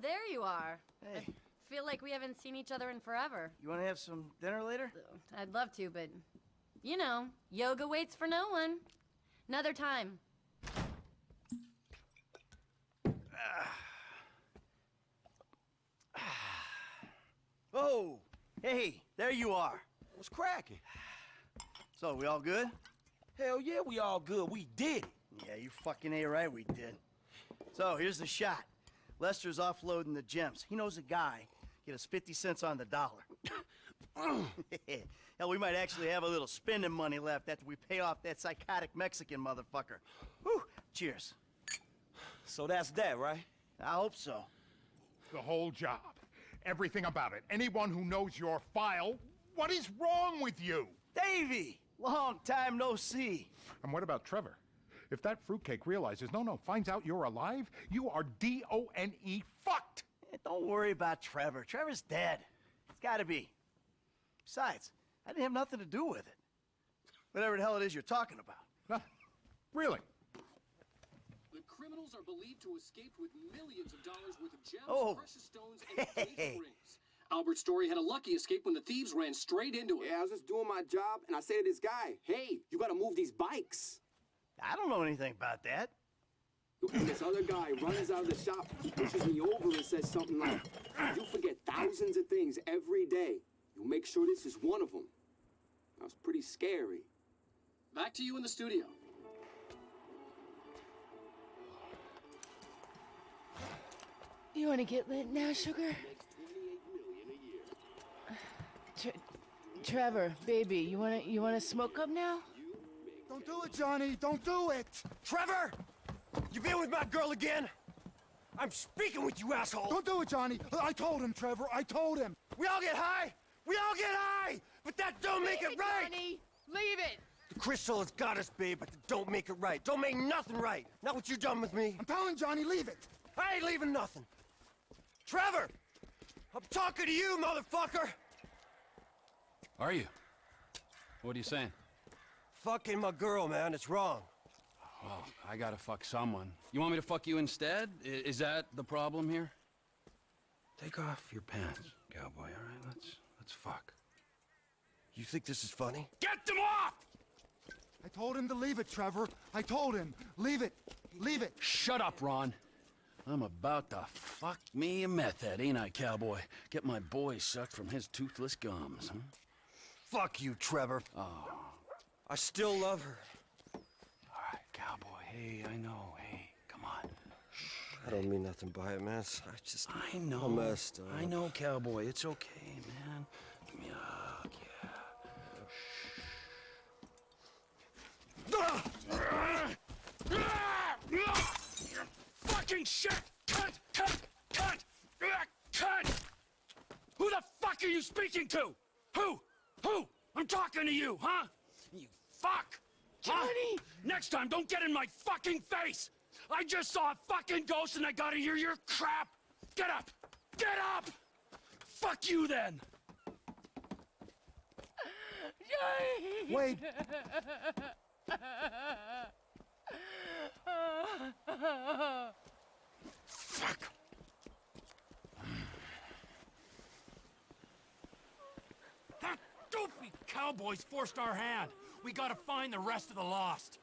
there you are. Hey, Feel like we haven't seen each other in forever. you want to have some dinner later? I'd love to, but you know, yoga waits for no one. Another time. Oh, hey, there you are. What's cracking? So, we all good? Hell yeah, we all good. We did it. Yeah, you fucking A right, we did. So, here's the shot. Lester's offloading the gems. He knows a guy. Get us 50 cents on the dollar. Hell, we might actually have a little spending money left after we pay off that psychotic Mexican motherfucker. Whew, cheers. So that's that, right? I hope so. The whole job. Everything about it. Anyone who knows your file, what is wrong with you? Davy! Long time no see. And what about Trevor? If that fruitcake realizes, no, no, finds out you're alive, you are D-O-N-E fucked! Eh, Don't worry about Trevor. Trevor's dead. It's gotta be. Besides, I didn't have nothing to do with it. Whatever the hell it is you're talking about. Huh? Really? The criminals are believed to have escaped with millions of dollars worth of gems, Oh. precious stones, and Hey. engagement rings. Albert Story had a lucky escape when the thieves ran straight into him. Yeah, I was just doing my job, and I say to this guy, hey, you gotta move these bikes. I don't know anything about that. This other guy runs out of the shop, he pushes me over, and says something like, you forget thousands of things every day. You make sure this is one of them. That was pretty scary. Back to you in the studio. You want to get lit now, sugar? Tre- Trevor, baby, you wanna you wanna smoke up now? Don't do it, Johnny! Don't do it! Trevor! You been with my girl again? I'm speaking with you, asshole! Don't do it, Johnny! I told him, Trevor. I told him. We all get high! We all get high! But that don't make it right! Johnny, leave it. The crystal has got us, babe, but it don't make it right. Don't make nothing right. Not what you done with me. I'm telling Johnny, leave it. I ain't leaving nothing. Trevor! I'm talking to you, motherfucker! Are you? What are you saying? Fucking my girl, man. It's wrong. Well, I gotta fuck someone. You want me to fuck you instead? I- is that the problem here? Take off your pants, cowboy, all right? Let's, let's fuck. You think this is funny? Get them off! I told him to leave it, Trevor. I told him. Leave it. Leave it. Shut up, Ron. I'm about to fuck me a meth head, ain't I, cowboy? Get my boy sucked from his toothless gums, huh? Fuck you, Trevor. Oh. I still love her. All right, cowboy. Hey, I know. Hey, come on. I don't mean nothing by it, man. I just... I know. I'm messed up. I know, cowboy. It's okay, man. Give me a hug, yeah. Shh. Fucking shit! Cut! Cut! Cut! Cut! Who the fuck are you speaking to? Who? Who? I'm talking to you, huh? You fuck! Johnny! Next time, don't get in my fucking face! I just saw a fucking ghost and I gotta hear your crap! Get up! Get up! Fuck you then! Wait. Fuck! That dopey cowboy's forced our hand. We gotta find the rest of the lost.